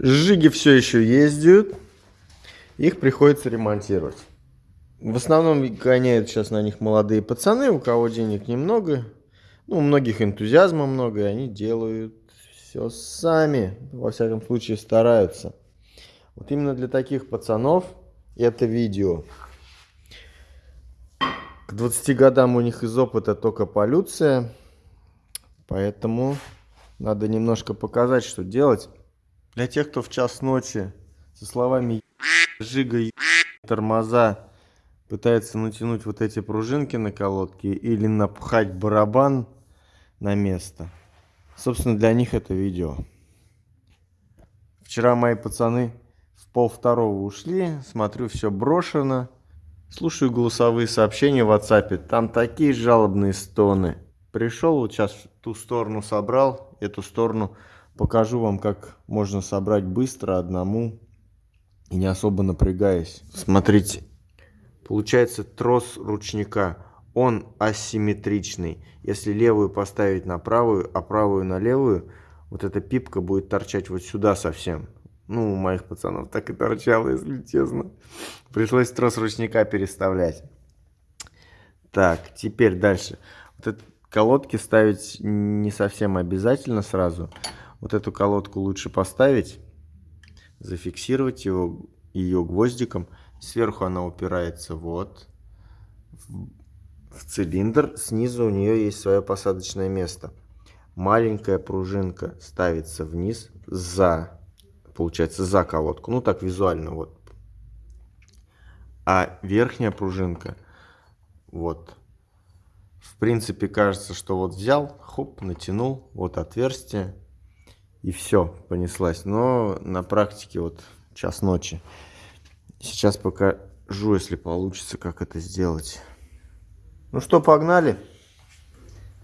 Жиги все еще ездят. Их приходится ремонтировать. В основном гоняют сейчас на них молодые пацаны, у кого денег немного. Ну, у многих энтузиазма много, и они делают все сами. Во всяком случае, стараются. Вот именно для таких пацанов это видео. К 20 годам у них из опыта только полюция. Поэтому надо немножко показать, что делать. Для тех, кто в час ночи со словами «жига», «тормоза» пытается натянуть вот эти пружинки на колодке или напхать барабан на место. Собственно, для них это видео. Вчера мои пацаны в пол второго ушли, смотрю, все брошено. Слушаю голосовые сообщения в WhatsApp, там такие жалобные стоны. Пришел, вот сейчас ту сторону собрал, эту сторону покажу вам, как можно собрать быстро одному и не особо напрягаясь. Смотрите, получается трос ручника, он асимметричный. Если левую поставить на правую, а правую на левую, вот эта пипка будет торчать вот сюда совсем. Ну, у моих пацанов так и торчало, если честно. Пришлось трос ручника переставлять. Так, теперь дальше. Вот эти колодки ставить не совсем обязательно сразу. Вот эту колодку лучше поставить, зафиксировать его, ее гвоздиком. Сверху она упирается вот в, цилиндр. Снизу у нее есть свое посадочное место. Маленькая пружинка ставится вниз за получается, за колодку. Ну, так визуально, вот. А верхняя пружинка, вот. В принципе, кажется, что вот взял, хоп, натянул, вот отверстие, и все, понеслась. Но на практике вот час ночи. Сейчас покажу, если получится, как это сделать. Ну что, погнали.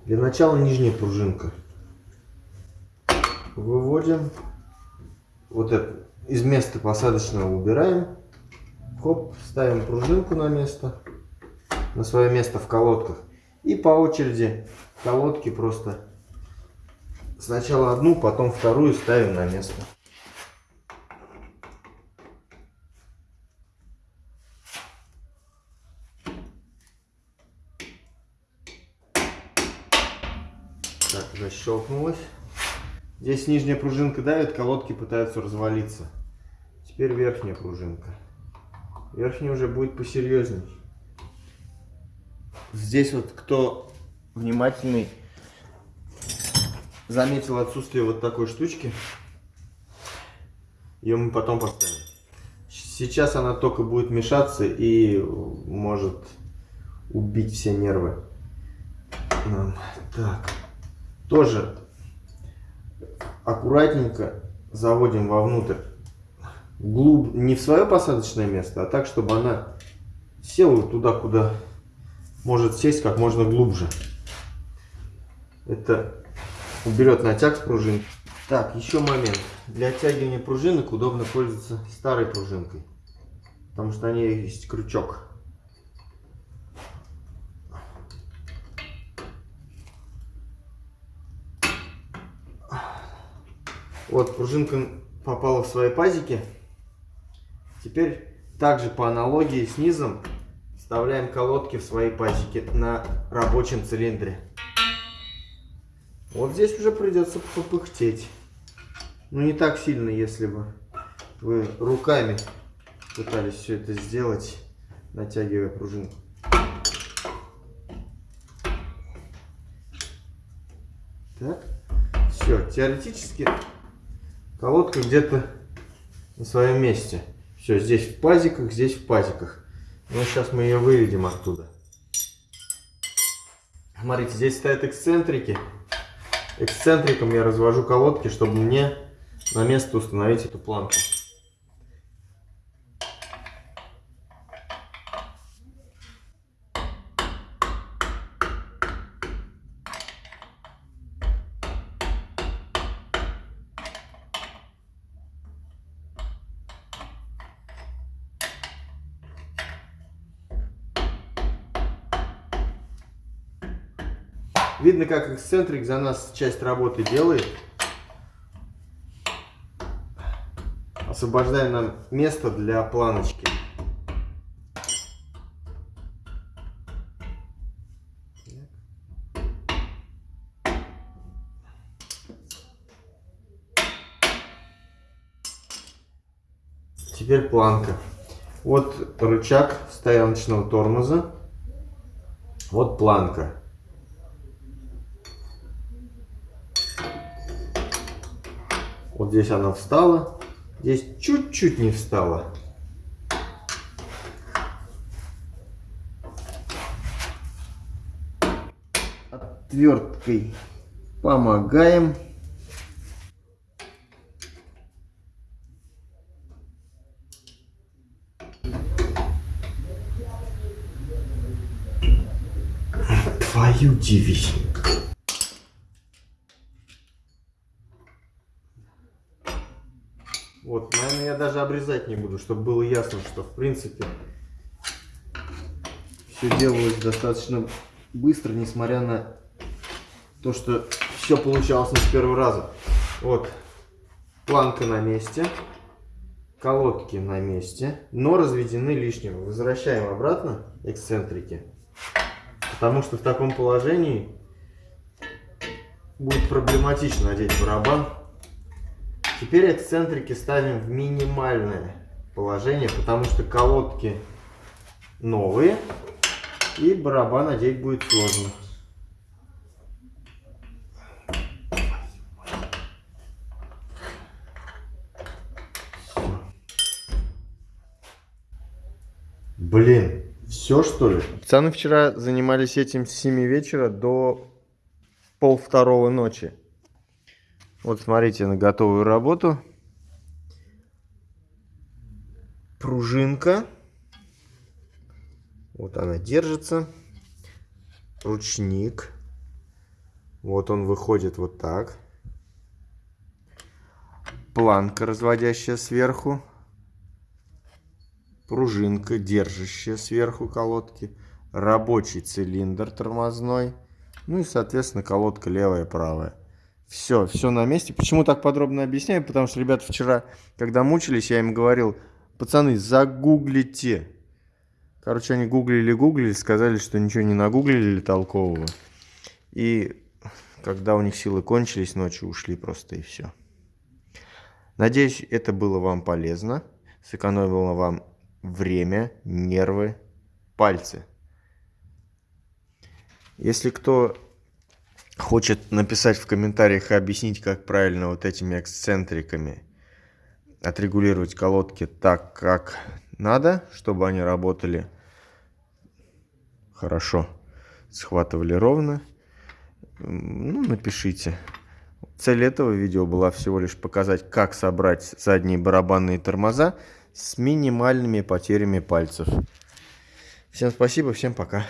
Для начала нижняя пружинка. Выводим вот это из места посадочного убираем. Хоп, ставим пружинку на место, на свое место в колодках. И по очереди колодки просто сначала одну, потом вторую ставим на место. Так, защелкнулось. Здесь нижняя пружинка давит, колодки пытаются развалиться. Теперь верхняя пружинка. Верхняя уже будет посерьезней. Здесь вот кто внимательный заметил отсутствие вот такой штучки. Ее мы потом поставим. Сейчас она только будет мешаться и может убить все нервы. Так. Тоже аккуратненько заводим вовнутрь. Глуб... Не в свое посадочное место, а так, чтобы она села туда, куда может сесть как можно глубже. Это уберет натяг с пружин. Так, еще момент. Для оттягивания пружинок удобно пользоваться старой пружинкой. Потому что ней есть крючок. Вот, пружинка попала в свои пазики. Теперь также по аналогии с низом вставляем колодки в свои пазики на рабочем цилиндре. Вот здесь уже придется попыхтеть. Ну не так сильно, если бы вы руками пытались все это сделать, натягивая пружинку. Так, все, теоретически Колодка где-то на своем месте. Все, здесь в пазиках, здесь в пазиках. Ну, сейчас мы ее выведем оттуда. Смотрите, здесь стоят эксцентрики. Эксцентриком я развожу колодки, чтобы мне на место установить эту планку. Видно, как эксцентрик за нас часть работы делает. освобождаем нам место для планочки. Теперь планка. Вот рычаг стояночного тормоза. Вот планка. Вот здесь она встала. Здесь чуть-чуть не встала. Отверткой помогаем. Твою дивизию. Вот, наверное, я даже обрезать не буду, чтобы было ясно, что в принципе все делалось достаточно быстро, несмотря на то, что все получалось не с первого раза. Вот, планка на месте, колодки на месте, но разведены лишнего. Возвращаем обратно эксцентрики, потому что в таком положении будет проблематично надеть барабан. Теперь эксцентрики ставим в минимальное положение, потому что колодки новые и барабан одеть будет сложно. Блин, все что ли? Пацаны вчера занимались этим с 7 вечера до пол второго ночи. Вот смотрите на готовую работу. Пружинка. Вот она держится. Ручник. Вот он выходит вот так. Планка, разводящая сверху. Пружинка, держащая сверху колодки. Рабочий цилиндр тормозной. Ну и, соответственно, колодка левая правая. Все, все на месте. Почему так подробно объясняю? Потому что ребята вчера, когда мучились, я им говорил, пацаны, загуглите. Короче, они гуглили, гуглили, сказали, что ничего не нагуглили толкового. И когда у них силы кончились, ночью ушли просто и все. Надеюсь, это было вам полезно, сэкономило вам время, нервы, пальцы. Если кто хочет написать в комментариях и объяснить, как правильно вот этими эксцентриками отрегулировать колодки так, как надо, чтобы они работали хорошо, схватывали ровно, ну, напишите. Цель этого видео была всего лишь показать, как собрать задние барабанные тормоза с минимальными потерями пальцев. Всем спасибо, всем пока.